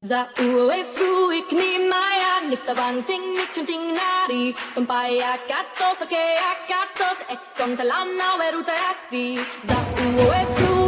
Za ue fru ni maya nifta banting nikun ting nari Umpaya katos ake akatos ekon eh, talana weruta asi Za ue fru